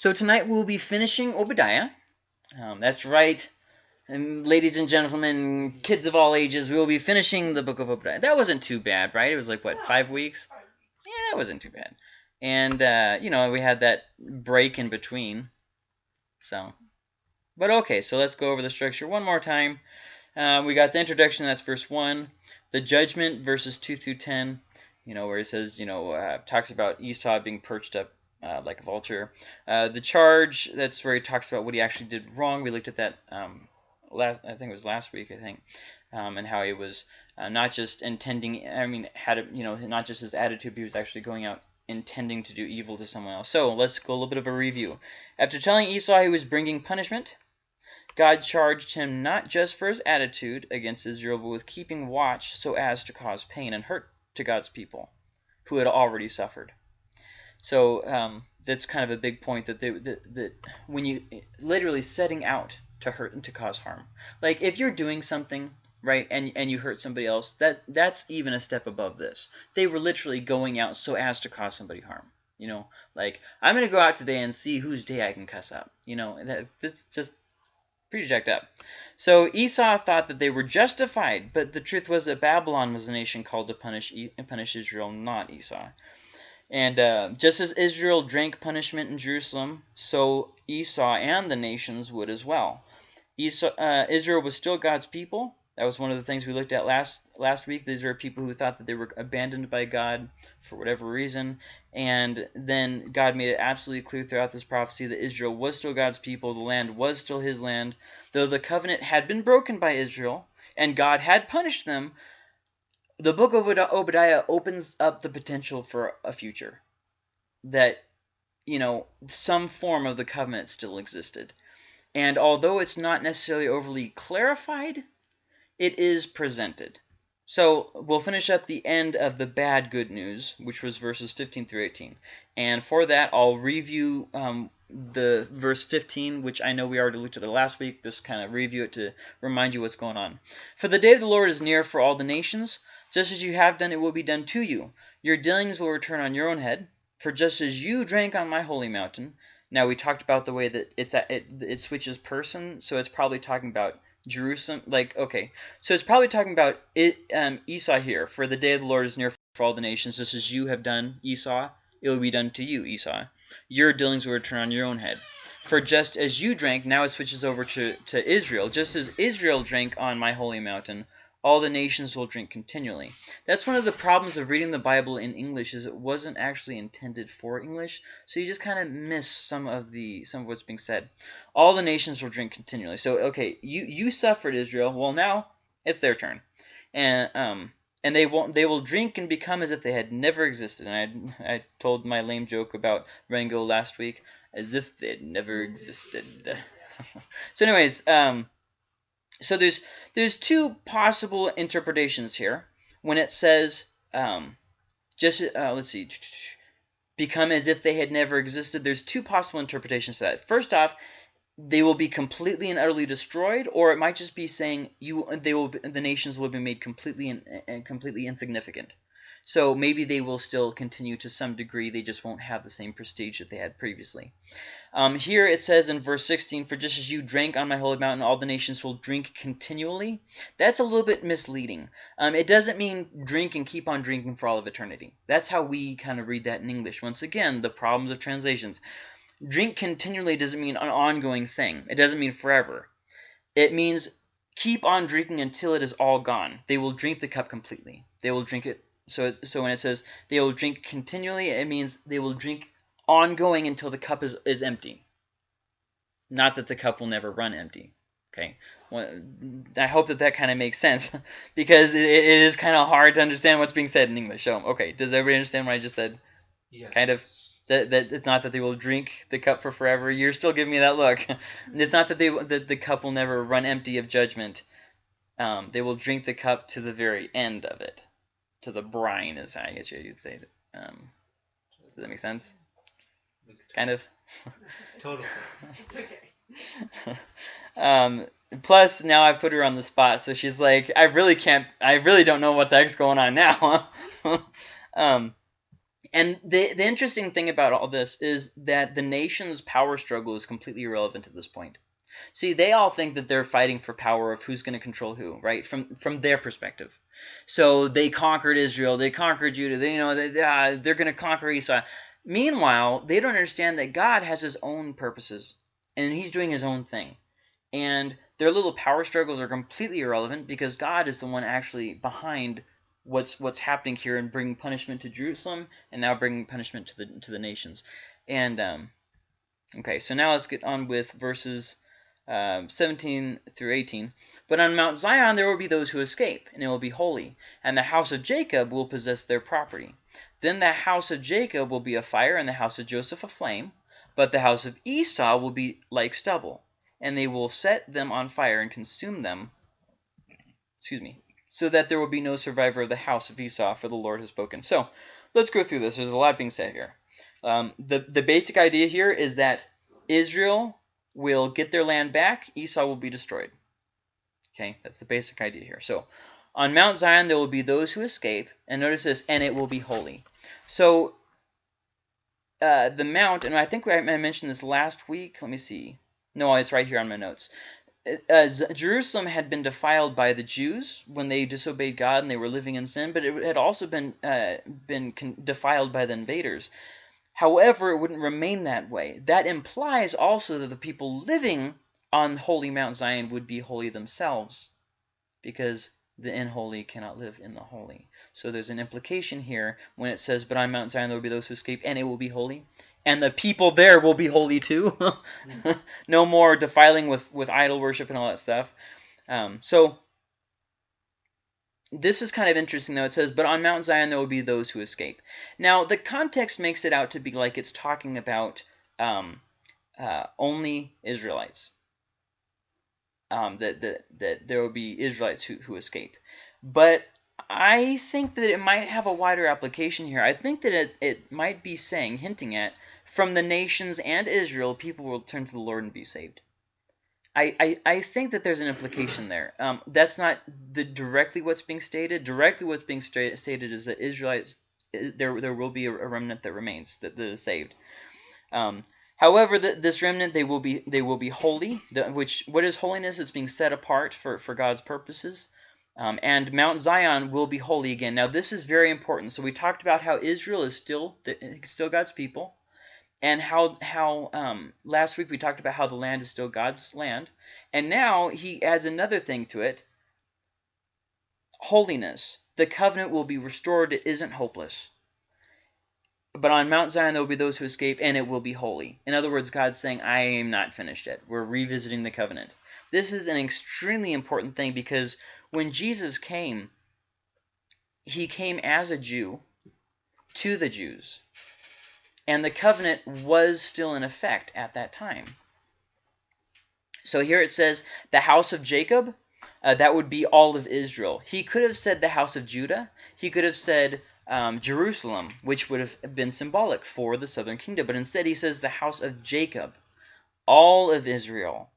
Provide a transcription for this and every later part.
So tonight we'll be finishing Obadiah. Um, that's right. And ladies and gentlemen, kids of all ages, we will be finishing the book of Obadiah. That wasn't too bad, right? It was like, what, five weeks? Yeah, it wasn't too bad. And, uh, you know, we had that break in between. So, but okay, so let's go over the structure one more time. Uh, we got the introduction, that's verse 1. The judgment, verses 2 through 10, you know, where he says, you know, uh, talks about Esau being perched up uh, like a vulture. Uh, the charge, that's where he talks about what he actually did wrong. We looked at that um, last, I think it was last week, I think, um, and how he was uh, not just intending, I mean, had a, you know, not just his attitude, but he was actually going out intending to do evil to someone else. So let's go a little bit of a review. After telling Esau he was bringing punishment, God charged him not just for his attitude against Israel, but with keeping watch so as to cause pain and hurt to God's people who had already suffered. So um, that's kind of a big point that, they, that, that when you literally setting out to hurt and to cause harm. Like if you're doing something right and and you hurt somebody else, that that's even a step above this. They were literally going out so as to cause somebody harm. You know, like I'm gonna go out today and see whose day I can cuss up. You know, that this just pretty jacked up. So Esau thought that they were justified, but the truth was that Babylon was a nation called to punish punish Israel, not Esau. And uh, just as Israel drank punishment in Jerusalem, so Esau and the nations would as well. Esau, uh, Israel was still God's people. That was one of the things we looked at last last week. These are people who thought that they were abandoned by God for whatever reason. And then God made it absolutely clear throughout this prophecy that Israel was still God's people. The land was still his land. Though the covenant had been broken by Israel and God had punished them, the book of Obadiah opens up the potential for a future that you know some form of the covenant still existed. And although it's not necessarily overly clarified it is presented. So we'll finish up the end of the bad good news which was verses 15 through 18 and for that I'll review um, the verse 15 which I know we already looked at it last week just kind of review it to remind you what's going on. For the day of the Lord is near for all the nations just as you have done, it will be done to you. Your dealings will return on your own head. For just as you drank on my holy mountain, now we talked about the way that it's it it switches person, so it's probably talking about Jerusalem. Like okay, so it's probably talking about it um, Esau here. For the day of the Lord is near for all the nations, just as you have done, Esau, it will be done to you, Esau. Your dealings will return on your own head. For just as you drank, now it switches over to, to Israel. Just as Israel drank on my holy mountain, all the nations will drink continually. That's one of the problems of reading the Bible in English is it wasn't actually intended for English, so you just kind of miss some of the some of what's being said. All the nations will drink continually. So okay, you you suffered Israel. Well, now it's their turn, and um and they won't they will drink and become as if they had never existed. And I I told my lame joke about Rango last week as if they'd never existed. so anyways, um so there's there's two possible interpretations here when it says um, just uh, let's see become as if they had never existed. There's two possible interpretations for that. First off, they will be completely and utterly destroyed, or it might just be saying you they will the nations will be made completely and completely insignificant. So maybe they will still continue to some degree. They just won't have the same prestige that they had previously. Um, here it says in verse 16, For just as you drank on my holy mountain, all the nations will drink continually. That's a little bit misleading. Um, it doesn't mean drink and keep on drinking for all of eternity. That's how we kind of read that in English. Once again, the problems of translations. Drink continually doesn't mean an ongoing thing. It doesn't mean forever. It means keep on drinking until it is all gone. They will drink the cup completely. They will drink it so, so when it says they will drink continually, it means they will drink ongoing until the cup is, is empty. Not that the cup will never run empty. Okay, well, I hope that that kind of makes sense because it, it is kind of hard to understand what's being said in English. So, okay, does everybody understand what I just said? Yes. Kind of that that it's not that they will drink the cup for forever. You're still giving me that look. it's not that they that the cup will never run empty of judgment. Um, they will drink the cup to the very end of it to the brine is how I guess you'd say. Um, does that make sense? Kind of. Total sense. It's okay. um, plus, now I've put her on the spot, so she's like, I really can't, I really don't know what the heck's going on now. um, And the the interesting thing about all this is that the nation's power struggle is completely irrelevant at this point. See, they all think that they're fighting for power of who's going to control who, right? From from their perspective. So they conquered Israel, they conquered Judah, they, you know, they, uh, they're going to conquer Esau. Meanwhile, they don't understand that God has his own purposes and he's doing his own thing. And their little power struggles are completely irrelevant because God is the one actually behind what's what's happening here and bringing punishment to Jerusalem and now bringing punishment to the to the nations. And um, okay, so now let's get on with verses uh, 17 through 18. But on Mount Zion there will be those who escape, and it will be holy, and the house of Jacob will possess their property. Then the house of Jacob will be a fire, and the house of Joseph a flame, but the house of Esau will be like stubble, and they will set them on fire and consume them. Excuse me, so that there will be no survivor of the house of Esau, for the Lord has spoken. So let's go through this. There's a lot being said here. Um, the, the basic idea here is that Israel will get their land back, Esau will be destroyed. Okay, that's the basic idea here. So on Mount Zion there will be those who escape, and notice this, and it will be holy. So uh, the mount, and I think I mentioned this last week. Let me see. No, it's right here on my notes as Jerusalem had been defiled by the Jews when they disobeyed God and they were living in sin, but it had also been uh, been defiled by the invaders. However, it wouldn't remain that way. That implies also that the people living on holy Mount Zion would be holy themselves, because the unholy cannot live in the holy. So there's an implication here when it says, "But on Mount Zion there will be those who escape, and it will be holy." and the people there will be holy too. no more defiling with, with idol worship and all that stuff. Um, so this is kind of interesting though. It says, but on Mount Zion there will be those who escape. Now the context makes it out to be like it's talking about um, uh, only Israelites. Um, that, that, that there will be Israelites who, who escape. But I think that it might have a wider application here. I think that it, it might be saying, hinting at, from the nations and Israel, people will turn to the Lord and be saved. I, I, think that there's an implication there. Um, that's not the directly what's being stated. Directly what's being stated is that Israelites, there, there will be a remnant that remains, that, that is saved. Um, however, the, this remnant, they will be they will be holy, the, which what is holiness? It's being set apart for, for God's purposes. Um, and Mount Zion will be holy again. Now, this is very important. So we talked about how Israel is still the, still God's people and how how um, last week we talked about how the land is still God's land, and now he adds another thing to it: holiness. The covenant will be restored; it isn't hopeless. But on Mount Zion there will be those who escape, and it will be holy. In other words, God's saying, "I am not finished yet. We're revisiting the covenant." This is an extremely important thing because when Jesus came, he came as a Jew to the Jews and the covenant was still in effect at that time. So here it says, the house of Jacob, uh, that would be all of Israel. He could have said the house of Judah. He could have said um, Jerusalem, which would have been symbolic for the southern kingdom. But instead he says the house of Jacob, all of Israel.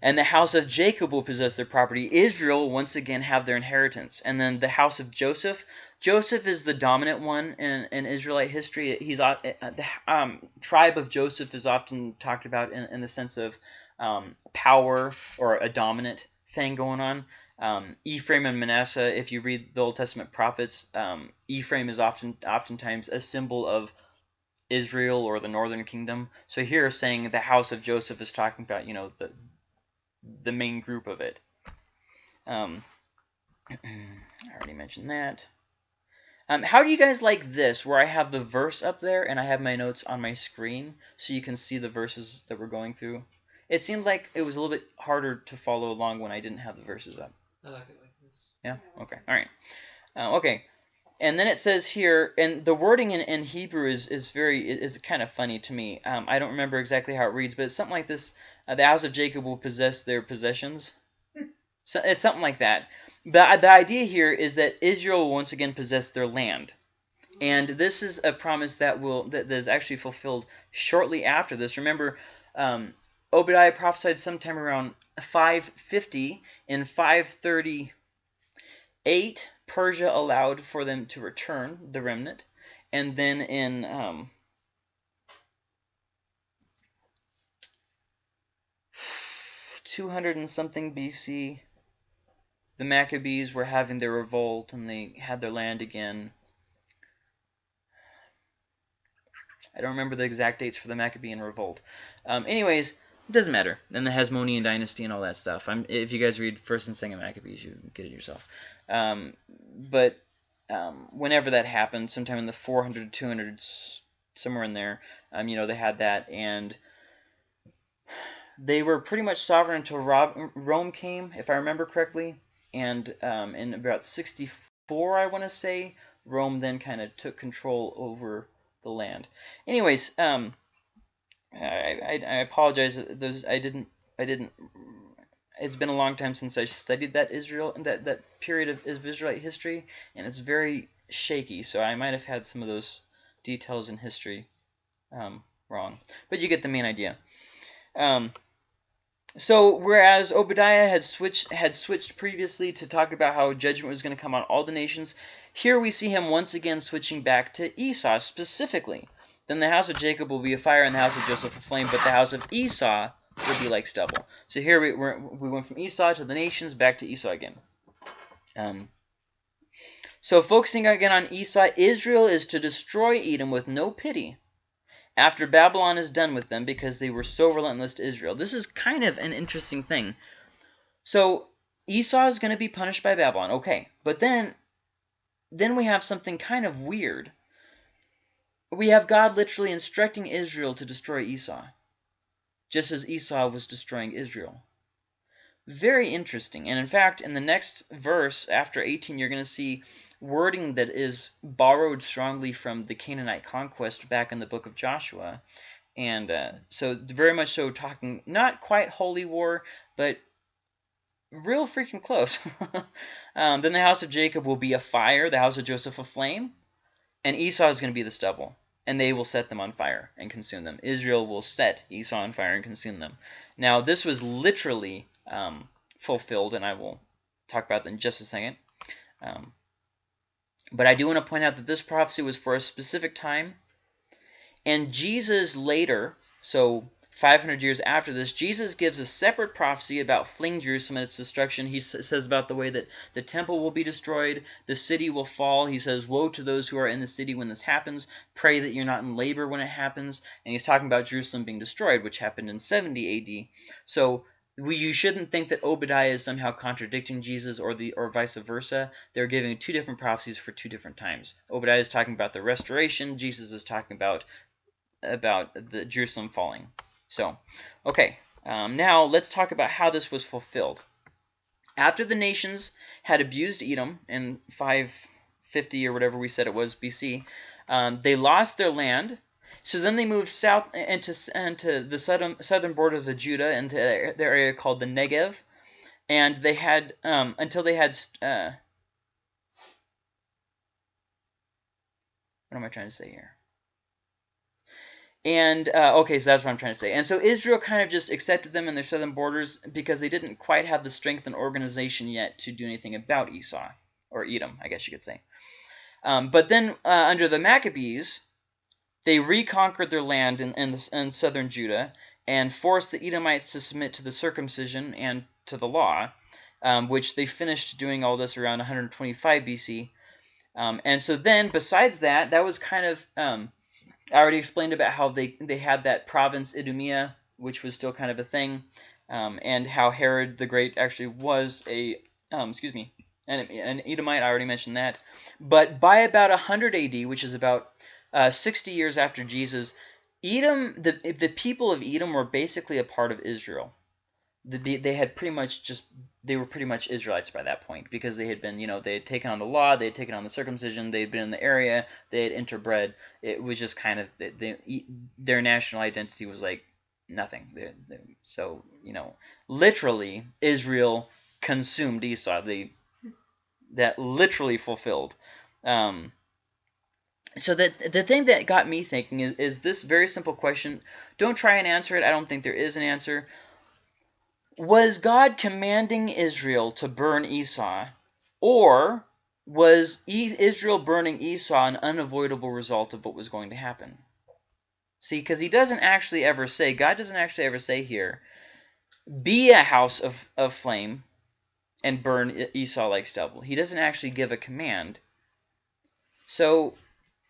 And the house of Jacob will possess their property. Israel once again have their inheritance. And then the house of Joseph. Joseph is the dominant one in, in Israelite history. He's uh, The um, tribe of Joseph is often talked about in, in the sense of um, power or a dominant thing going on. Um, Ephraim and Manasseh, if you read the Old Testament prophets, um, Ephraim is often oftentimes a symbol of Israel or the northern kingdom. So here saying the house of Joseph is talking about, you know, the the main group of it. Um, I already mentioned that. Um, how do you guys like this, where I have the verse up there and I have my notes on my screen so you can see the verses that we're going through? It seemed like it was a little bit harder to follow along when I didn't have the verses up. I like it like this. Yeah? Okay. All right. Uh, okay. And then it says here, and the wording in, in Hebrew is, is very is kind of funny to me. Um, I don't remember exactly how it reads, but it's something like this uh, the house of Jacob will possess their possessions. So it's something like that. But the idea here is that Israel will once again possess their land. And this is a promise that will that, that is actually fulfilled shortly after this. Remember, um, Obadiah prophesied sometime around 550. and 538, Persia allowed for them to return, the remnant. and then in um, two hundred and something BC, the Maccabees were having their revolt and they had their land again. I don't remember the exact dates for the Maccabean revolt. Um, anyways, it doesn't matter. And the Hasmonean dynasty and all that stuff. I'm, if you guys read First and Second Maccabees, you get it yourself. Um, but um, whenever that happened, sometime in the 400 200s, somewhere in there, um, you know, they had that, and they were pretty much sovereign until Rob, Rome came, if I remember correctly. And um, in about 64, I want to say, Rome then kind of took control over the land. Anyways, um, I, I, I apologize. Those I didn't I didn't. It's been a long time since I studied that Israel that that period of Israelite history, and it's very shaky. So I might have had some of those details in history um, wrong, but you get the main idea. Um, so whereas Obadiah had switched had switched previously to talk about how judgment was going to come on all the nations, here we see him once again switching back to Esau specifically. Then the house of Jacob will be a fire and the house of Joseph a flame, but the house of Esau will be like stubble. So here we, we went from Esau to the nations, back to Esau again. Um, so focusing again on Esau, Israel is to destroy Edom with no pity after Babylon is done with them because they were so relentless to Israel. This is kind of an interesting thing. So Esau is going to be punished by Babylon. Okay, but then then we have something kind of weird we have God literally instructing Israel to destroy Esau, just as Esau was destroying Israel. Very interesting. And in fact, in the next verse, after 18, you're going to see wording that is borrowed strongly from the Canaanite conquest back in the book of Joshua. And uh, so very much so talking, not quite holy war, but real freaking close. um, then the house of Jacob will be a fire, the house of Joseph a flame, and Esau is going to be the stubble, and they will set them on fire and consume them. Israel will set Esau on fire and consume them. Now, this was literally um, fulfilled, and I will talk about that in just a second. Um, but I do want to point out that this prophecy was for a specific time, and Jesus later, so 500 years after this, Jesus gives a separate prophecy about fleeing Jerusalem and its destruction. He says about the way that the temple will be destroyed, the city will fall. He says, Woe to those who are in the city when this happens. Pray that you're not in labor when it happens. And he's talking about Jerusalem being destroyed, which happened in 70 AD. So we, you shouldn't think that Obadiah is somehow contradicting Jesus or the or vice versa. They're giving two different prophecies for two different times. Obadiah is talking about the restoration. Jesus is talking about about the Jerusalem falling. So, okay, um, now let's talk about how this was fulfilled. After the nations had abused Edom in 550 or whatever we said it was BC, um, they lost their land. So then they moved south into, into the southern, southern borders of Judah, into their area called the Negev. And they had, um, until they had, uh, what am I trying to say here? And uh, okay, so that's what I'm trying to say. And so Israel kind of just accepted them in their southern borders because they didn't quite have the strength and organization yet to do anything about Esau or Edom, I guess you could say. Um, but then uh, under the Maccabees, they reconquered their land in, in, the, in southern Judah and forced the Edomites to submit to the circumcision and to the law, um, which they finished doing all this around 125 BC. Um, and so then, besides that, that was kind of um, I already explained about how they, they had that province Idumea, which was still kind of a thing, um, and how Herod the Great actually was a, um, excuse me, an, an Edomite. I already mentioned that. But by about 100 AD, which is about uh, 60 years after Jesus, Edom, the, the people of Edom were basically a part of Israel the, they had pretty much just they were pretty much Israelites by that point because they had been you know they had taken on the law they had taken on the circumcision they had been in the area they had interbred. It was just kind of they, they their national identity was like nothing. They, they, so you know literally Israel consumed Esau. They that literally fulfilled. Um, so the, the thing that got me thinking is, is this very simple question. Don't try and answer it. I don't think there is an answer was God commanding Israel to burn Esau? Or was Israel burning Esau an unavoidable result of what was going to happen? See, because he doesn't actually ever say, God doesn't actually ever say here, be a house of, of flame and burn Esau like stubble. He doesn't actually give a command. So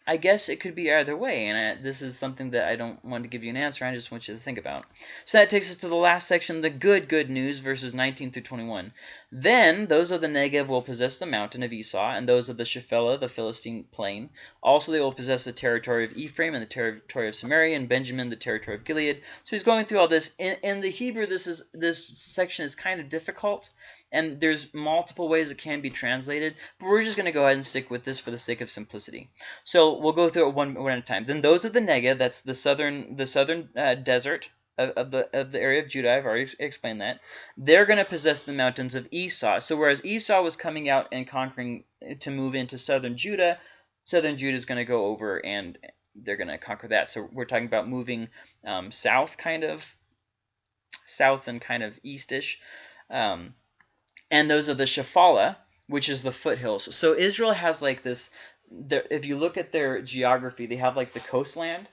I guess it could be either way, and I, this is something that I don't want to give you an answer. I just want you to think about. So that takes us to the last section, the good, good news, verses 19 through 21. Then those of the Negev will possess the mountain of Esau, and those of the Shephelah, the Philistine plain. Also they will possess the territory of Ephraim, and the territory of Samaria, and Benjamin, the territory of Gilead. So he's going through all this. In, in the Hebrew, this is this section is kind of difficult and there's multiple ways it can be translated, but we're just going to go ahead and stick with this for the sake of simplicity. So we'll go through it one, one at a time. Then those of the Negev, that's the southern the southern uh, desert of, of, the of the area of Judah. I've already explained that. They're going to possess the mountains of Esau. So whereas Esau was coming out and conquering to move into southern Judah, southern Judah is going to go over and they're going to conquer that. So we're talking about moving um, south, kind of south and kind of eastish. Um, and those are the Shephelah, which is the foothills. So Israel has like this. If you look at their geography, they have like the coastland,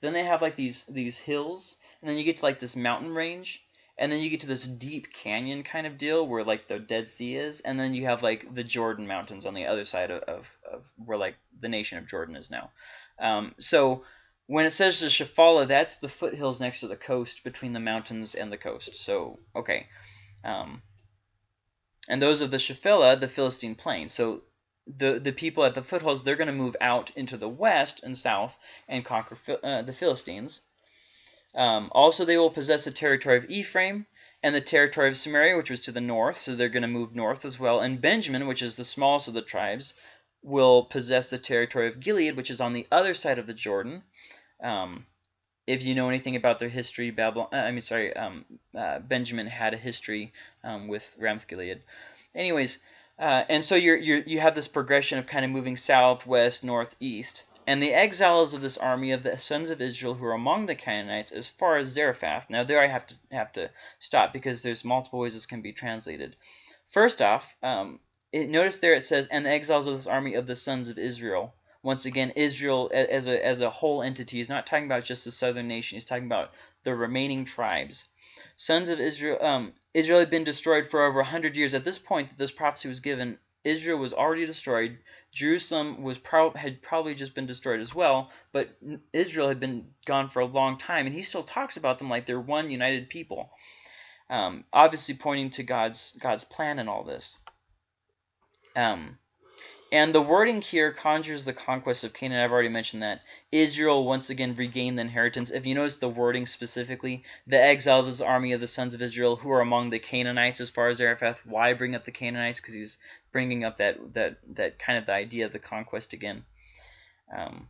then they have like these these hills, and then you get to like this mountain range, and then you get to this deep canyon kind of deal where like the Dead Sea is, and then you have like the Jordan Mountains on the other side of, of, of where like the nation of Jordan is now. Um, so when it says the Shephelah, that's the foothills next to the coast between the mountains and the coast. So okay. Um, and those of the Shephelah, the Philistine plain. So the the people at the foothills, they're going to move out into the west and south and conquer uh, the Philistines. Um, also, they will possess the territory of Ephraim and the territory of Samaria, which was to the north. So they're going to move north as well. And Benjamin, which is the smallest of the tribes, will possess the territory of Gilead, which is on the other side of the Jordan. Um, if you know anything about their history, Babylon, uh, I mean, sorry, um, uh, Benjamin had a history um, with Ramoth Gilead. Anyways, uh, and so you're, you're, you have this progression of kind of moving south, west, north, east. And the exiles of this army of the sons of Israel who are among the Canaanites as far as Zarephath. Now there I have to have to stop because there's multiple ways this can be translated. First off, um, it, notice there it says, and the exiles of this army of the sons of Israel once again, Israel as a, as a whole entity is not talking about just the southern nation. He's talking about the remaining tribes. Sons of Israel, um, Israel had been destroyed for over 100 years. At this point that this prophecy was given, Israel was already destroyed. Jerusalem was pro had probably just been destroyed as well, but Israel had been gone for a long time, and he still talks about them like they're one united people. Um, obviously pointing to God's God's plan in all this. Um, and the wording here conjures the conquest of Canaan. I've already mentioned that. Israel once again regained the inheritance. If you notice the wording specifically, the exile of army of the sons of Israel who are among the Canaanites as far as Zarephath. Why bring up the Canaanites? Because he's bringing up that, that, that kind of the idea of the conquest again. Um,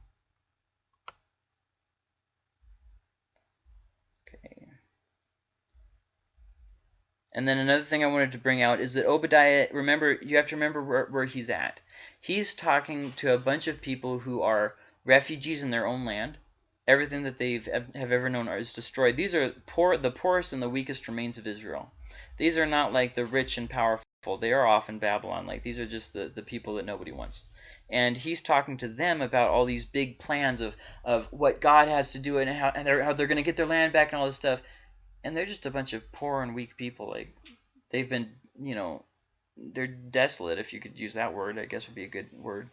And then another thing I wanted to bring out is that Obadiah, remember, you have to remember where, where he's at. He's talking to a bunch of people who are refugees in their own land. Everything that they have ever known is destroyed. These are poor, the poorest and the weakest remains of Israel. These are not like the rich and powerful. They are off in Babylon. Like these are just the, the people that nobody wants. And he's talking to them about all these big plans of, of what God has to do and how, and they're, how they're going to get their land back and all this stuff and they're just a bunch of poor and weak people. Like they've been, you know, they're desolate. If you could use that word, I guess would be a good word.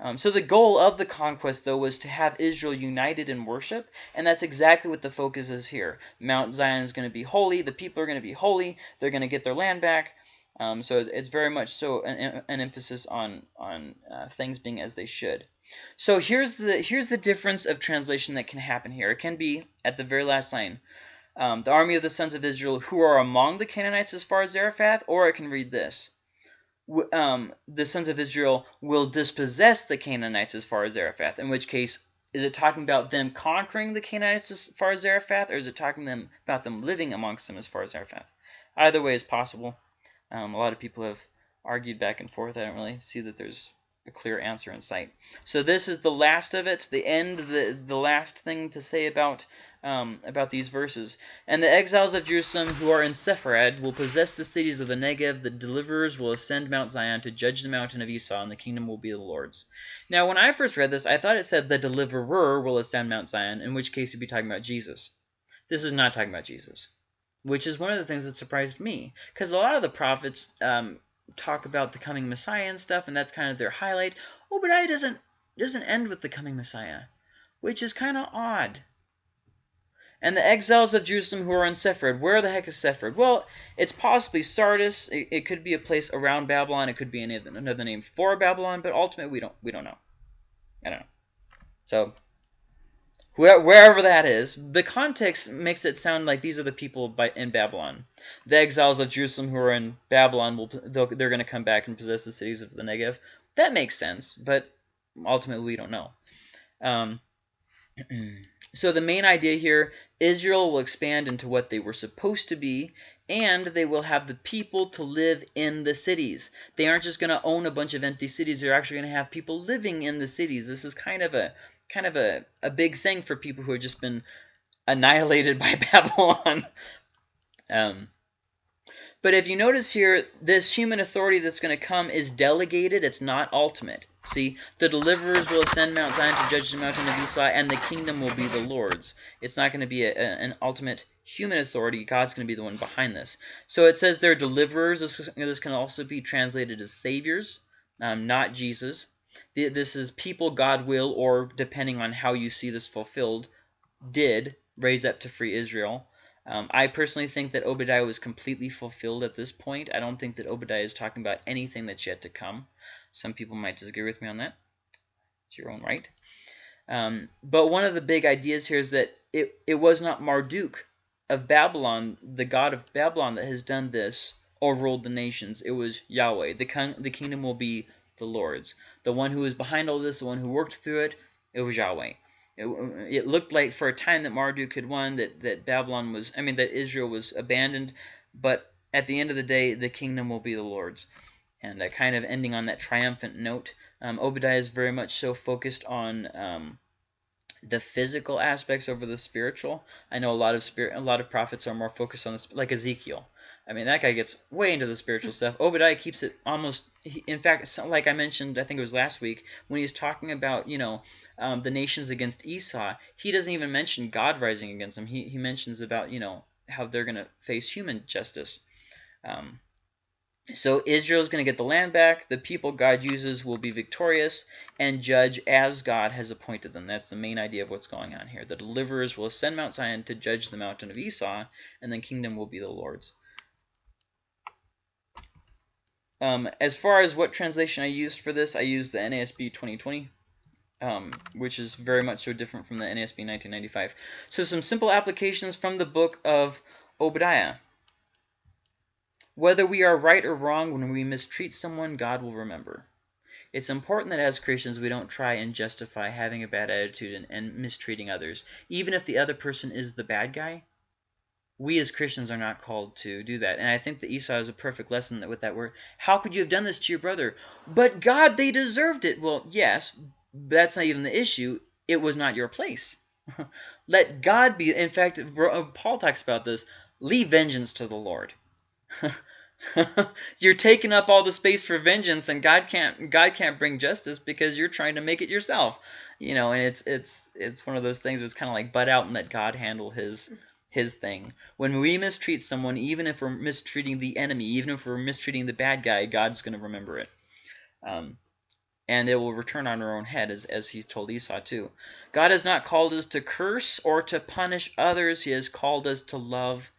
Um, so the goal of the conquest, though, was to have Israel united in worship, and that's exactly what the focus is here. Mount Zion is going to be holy. The people are going to be holy. They're going to get their land back. Um, so it's very much so an, an emphasis on on uh, things being as they should. So here's the here's the difference of translation that can happen here. It can be at the very last line um, the army of the sons of Israel who are among the Canaanites as far as Zarephath, or it can read this. Um, the sons of Israel will dispossess the Canaanites as far as Zarephath, in which case, is it talking about them conquering the Canaanites as far as Zarephath, or is it talking them about them living amongst them as far as Zarephath? Either way is possible. Um, a lot of people have argued back and forth. I don't really see that there's a clear answer in sight. So this is the last of it, the end, the the last thing to say about um, about these verses. And the exiles of Jerusalem who are in Sepharad will possess the cities of the Negev. The deliverers will ascend Mount Zion to judge the mountain of Esau, and the kingdom will be the Lord's. Now, when I first read this, I thought it said the deliverer will ascend Mount Zion, in which case it'd be talking about Jesus. This is not talking about Jesus, which is one of the things that surprised me, because a lot of the prophets um, talk about the coming Messiah and stuff, and that's kind of their highlight. Obadiah doesn't doesn't end with the coming Messiah, which is kind of odd. And the exiles of Jerusalem who are in Sepharad. Where the heck is Sepharad? Well, it's possibly Sardis. It, it could be a place around Babylon. It could be any, another name for Babylon, but ultimately we don't we don't know. I don't know. So wherever that is, the context makes it sound like these are the people by, in Babylon. The exiles of Jerusalem who are in Babylon will they're going to come back and possess the cities of the Negev. That makes sense, but ultimately we don't know. Um, so the main idea here, Israel will expand into what they were supposed to be, and they will have the people to live in the cities. They aren't just going to own a bunch of empty cities. They're actually going to have people living in the cities. This is kind of a kind of a, a big thing for people who have just been annihilated by Babylon. Um, but if you notice here, this human authority that's going to come is delegated. It's not ultimate. See, the deliverers will ascend Mount Zion to judge the mountain of Esau, and the kingdom will be the Lord's. It's not going to be a, a, an ultimate human authority. God's going to be the one behind this. So it says they're deliverers. This, this can also be translated as saviors, um, not Jesus. This is people God will, or depending on how you see this fulfilled, did raise up to free Israel. Um, I personally think that Obadiah was completely fulfilled at this point. I don't think that Obadiah is talking about anything that's yet to come. Some people might disagree with me on that. It's your own right. Um, but one of the big ideas here is that it, it was not Marduk of Babylon, the god of Babylon, that has done this or ruled the nations. It was Yahweh. The, the kingdom will be the Lord's. The one who was behind all this, the one who worked through it, it was Yahweh. It, it looked like for a time that Marduk had won, that, that Babylon was, I mean, that Israel was abandoned, but at the end of the day, the kingdom will be the Lord's. And uh, kind of ending on that triumphant note, um, Obadiah is very much so focused on um, the physical aspects over the spiritual. I know a lot of spirit, a lot of prophets are more focused on this, like Ezekiel. I mean, that guy gets way into the spiritual stuff. Obadiah keeps it almost, in fact, like I mentioned, I think it was last week, when he's talking about, you know, um, the nations against Esau, he doesn't even mention God rising against them. He, he mentions about, you know, how they're going to face human justice. Um, so Israel is going to get the land back. The people God uses will be victorious and judge as God has appointed them. That's the main idea of what's going on here. The deliverers will ascend Mount Zion to judge the mountain of Esau, and the kingdom will be the Lord's. Um, as far as what translation I used for this, I used the NASB 2020, um, which is very much so different from the NASB 1995. So some simple applications from the book of Obadiah. Whether we are right or wrong when we mistreat someone, God will remember. It's important that as Christians we don't try and justify having a bad attitude and, and mistreating others, even if the other person is the bad guy we as Christians are not called to do that. And I think that Esau is a perfect lesson that with that word. How could you have done this to your brother? But God, they deserved it. Well, yes, that's not even the issue. It was not your place. Let God be. In fact, uh, Paul talks about this. Leave vengeance to the Lord. you're taking up all the space for vengeance, and God can't God can't bring justice because you're trying to make it yourself. You know, and it's it's it's one of those things. It's kind of like butt out and let God handle His his thing. When we mistreat someone, even if we're mistreating the enemy, even if we're mistreating the bad guy, God's going to remember it. Um, and it will return on our own head, as, as he told Esau too. God has not called us to curse or to punish others. He has called us to love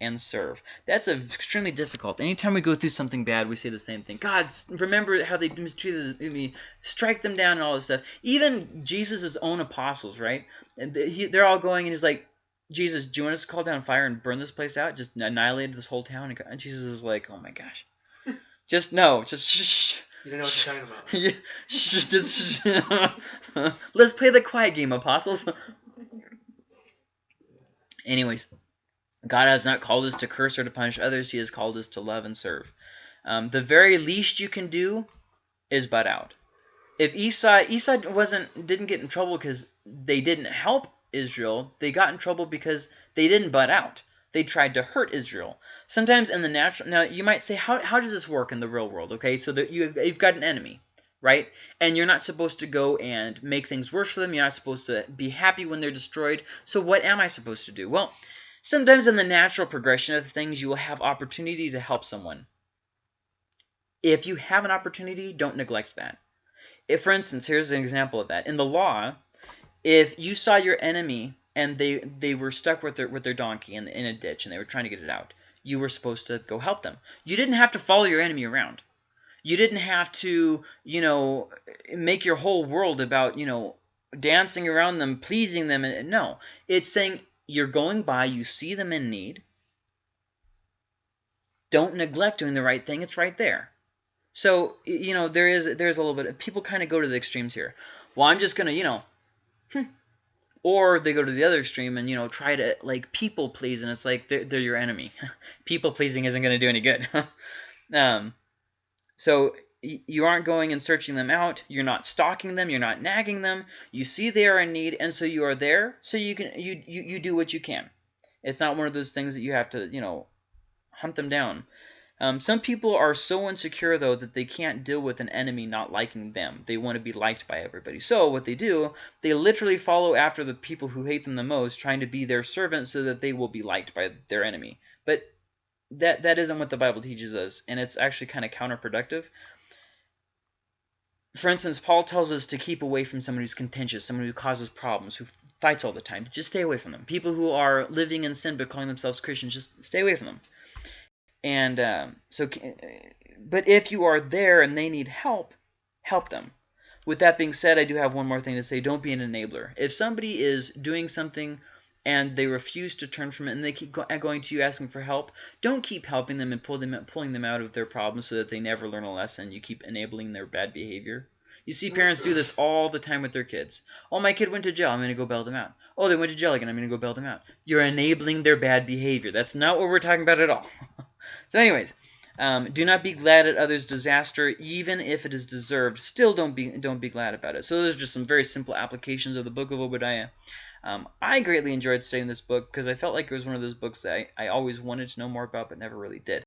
and serve. That's extremely difficult. Anytime we go through something bad, we say the same thing. God, remember how they mistreated me. Strike them down and all this stuff. Even Jesus' own apostles, right? And they're all going and he's like, Jesus, do you want us to call down fire and burn this place out? Just annihilate this whole town? And Jesus is like, oh my gosh. just no, just shh. You don't know what you're talking about. yeah, shh, just shh. Let's play the quiet game, apostles. Anyways, God has not called us to curse or to punish others. He has called us to love and serve. Um, the very least you can do is butt out. if Esau Esau wasn't didn't get in trouble because they didn't help Israel, they got in trouble because they didn't butt out. They tried to hurt Israel. Sometimes in the natural now you might say how how does this work in the real world? Okay, so that you you've got an enemy, right? And you're not supposed to go and make things worse for them. You're not supposed to be happy when they're destroyed. So what am I supposed to do? Well, sometimes in the natural progression of things, you will have opportunity to help someone. If you have an opportunity, don't neglect that. If, for instance, here's an example of that. In the law, if you saw your enemy and they they were stuck with their with their donkey in, in a ditch and they were trying to get it out, you were supposed to go help them. You didn't have to follow your enemy around. You didn't have to, you know, make your whole world about, you know, dancing around them, pleasing them. No, it's saying you're going by, you see them in need. Don't neglect doing the right thing. It's right there. So, you know, there is there's a little bit people kind of go to the extremes here. Well, I'm just going to, you know. Or they go to the other extreme and, you know, try to like people please and it's like they're, they're your enemy. people pleasing isn't going to do any good. um, so you aren't going and searching them out. You're not stalking them. You're not nagging them. You see they are in need, and so you are there. So you can you you, you do what you can. It's not one of those things that you have to you know hunt them down. Um, some people are so insecure, though, that they can't deal with an enemy not liking them. They want to be liked by everybody. So what they do, they literally follow after the people who hate them the most, trying to be their servant so that they will be liked by their enemy. But that that isn't what the Bible teaches us, and it's actually kind of counterproductive. For instance, Paul tells us to keep away from someone who's contentious, someone who causes problems, who fights all the time. Just stay away from them. People who are living in sin but calling themselves Christians, just stay away from them. And um, so, but if you are there and they need help, help them. With that being said, I do have one more thing to say. Don't be an enabler. If somebody is doing something and they refuse to turn from it and they keep go going to you asking for help, don't keep helping them and pull them, pulling them out of their problems so that they never learn a lesson. You keep enabling their bad behavior. You see parents do this all the time with their kids. Oh, my kid went to jail. I'm going to go bail them out. Oh, they went to jail again. I'm going to go bail them out. You're enabling their bad behavior. That's not what we're talking about at all. so anyways, um, do not be glad at others' disaster, even if it is deserved. Still, don't be don't be glad about it. So those are just some very simple applications of the book of Obadiah. Um, I greatly enjoyed studying this book because I felt like it was one of those books that I, I always wanted to know more about but never really did.